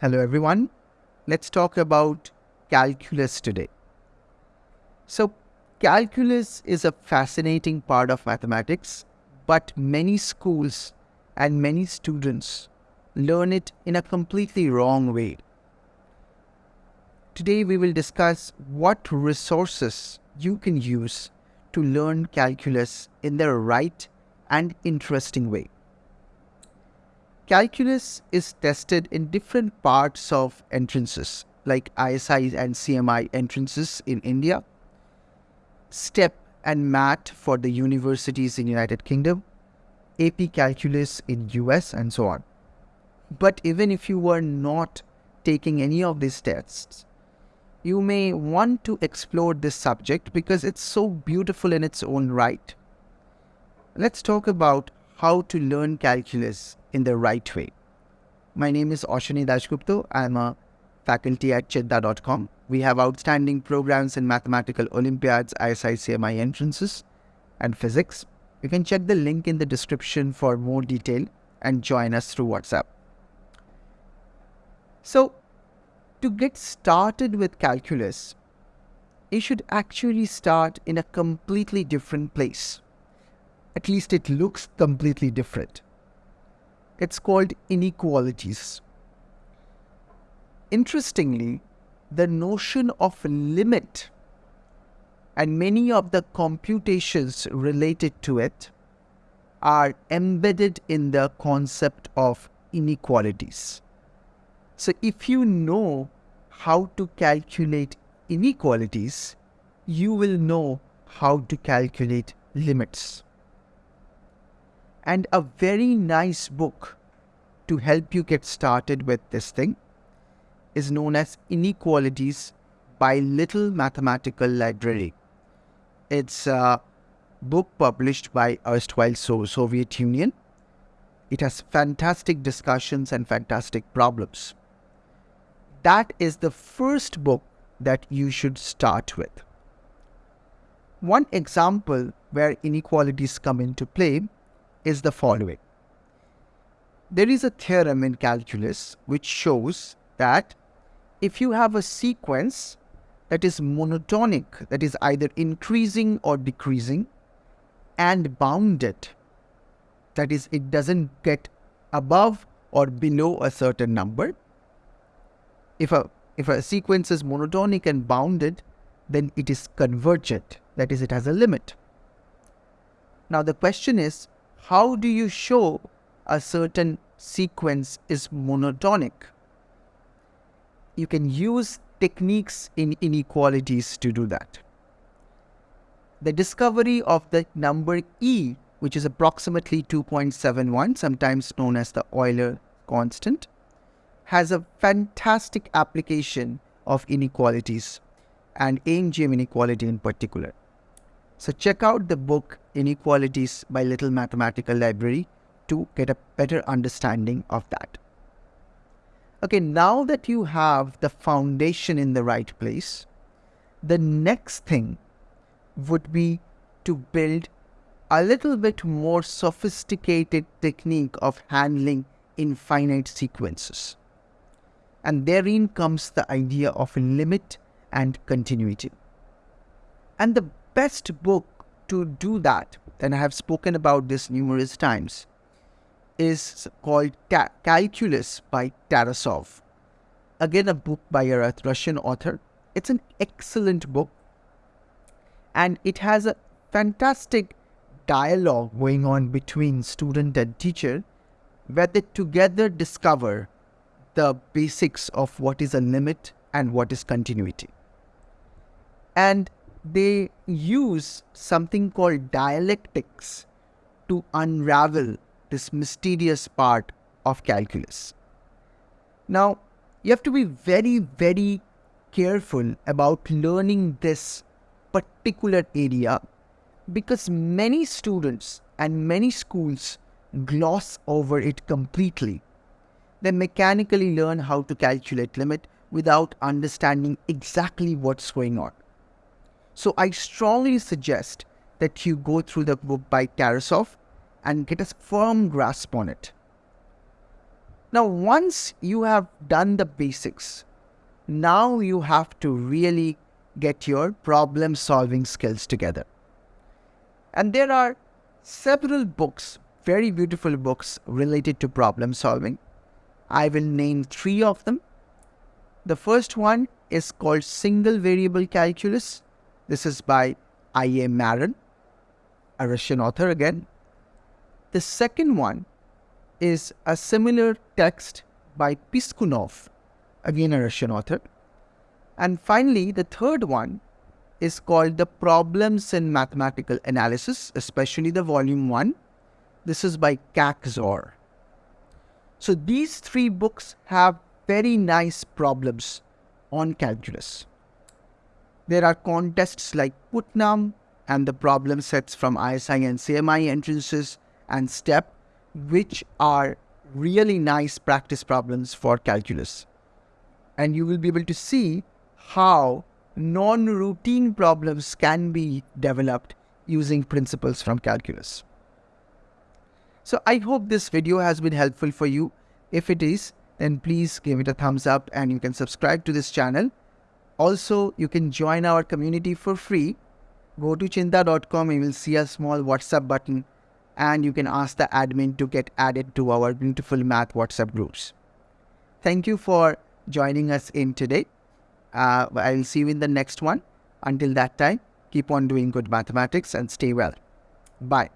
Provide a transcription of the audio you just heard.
Hello everyone. Let's talk about calculus today. So, calculus is a fascinating part of mathematics, but many schools and many students learn it in a completely wrong way. Today we will discuss what resources you can use to learn calculus in the right and interesting way. Calculus is tested in different parts of entrances like ISI and CMI entrances in India, STEP and MAT for the universities in United Kingdom, AP Calculus in US and so on. But even if you were not taking any of these tests, you may want to explore this subject because it's so beautiful in its own right. Let's talk about how to learn calculus in the right way. My name is Ashani Dasgupta. I'm a faculty at cheenta.com. We have outstanding programs in mathematical Olympiads, ISI, CMI entrances, and physics. You can check the link in the description for more detail and join us through WhatsApp. So, to get started with calculus, you should actually start in a completely different place. At least it looks completely different. It's called inequalities. Interestingly, the notion of limit and many of the computations related to it are embedded in the concept of inequalities. So if you know how to calculate inequalities, you will know how to calculate limits. And a very nice book to help you get started with this thing is known as Inequalities by Little Mathematical Library. It's a book published by erstwhile Soviet Union. It has fantastic discussions and fantastic problems. That is the first book that you should start with. One example where inequalities come into play is the following. There is a theorem in calculus which shows that if you have a sequence that is monotonic, that is either increasing or decreasing, and bounded, that is, it doesn't get above or below a certain number. If a, if a sequence is monotonic and bounded, then it is convergent, that is, it has a limit. Now the question is, how do you show a certain sequence is monotonic? You can use techniques in inequalities to do that. The discovery of the number e, which is approximately 2.71, sometimes known as the Euler constant, has a fantastic application of inequalities and AM-GM inequality in particular. So check out the book Inequalities by Little Mathematical Library to get a better understanding of that. Okay, now that you have the foundation in the right place, the next thing would be to build a little bit more sophisticated technique of handling infinite sequences. And therein comes the idea of limit and continuity. And the best book to do that, and I have spoken about this numerous times, is called Calculus by Tarasov. Again, a book by a Russian author. It's an excellent book and it has a fantastic dialogue going on between student and teacher where they together discover the basics of what is a limit and what is continuity. And they use something called dialectics to unravel this mysterious part of calculus. Now, you have to be very, very careful about learning this particular area because many students and many schools gloss over it completely. They mechanically learn how to calculate limit without understanding exactly what's going on. So I strongly suggest that you go through the book by Tarasov and get a firm grasp on it. Now, once you have done the basics, now you have to really get your problem solving skills together. And there are several books, very beautiful books related to problem solving. I will name three of them. The first one is called Single Variable Calculus. This is by I.A. Maron, a Russian author again. The second one is a similar text by Piskunov, again a Russian author. And finally, the third one is called The Problems in Mathematical Analysis, especially the volume 1. This is by Kaczor. So these three books have very nice problems on calculus. There are contests like Putnam and the problem sets from ISI and CMI entrances and STEP, which are really nice practice problems for calculus. And you will be able to see how non-routine problems can be developed using principles from calculus. So I hope this video has been helpful for you. If it is, then please give it a thumbs up and you can subscribe to this channel. Also, you can join our community for free. Go to cheenta.com, you will see a small WhatsApp button and you can ask the admin to get added to our beautiful math WhatsApp groups. Thank you for joining us in today. Uh, I will see you in the next one. Until that time, keep on doing good mathematics and stay well. Bye.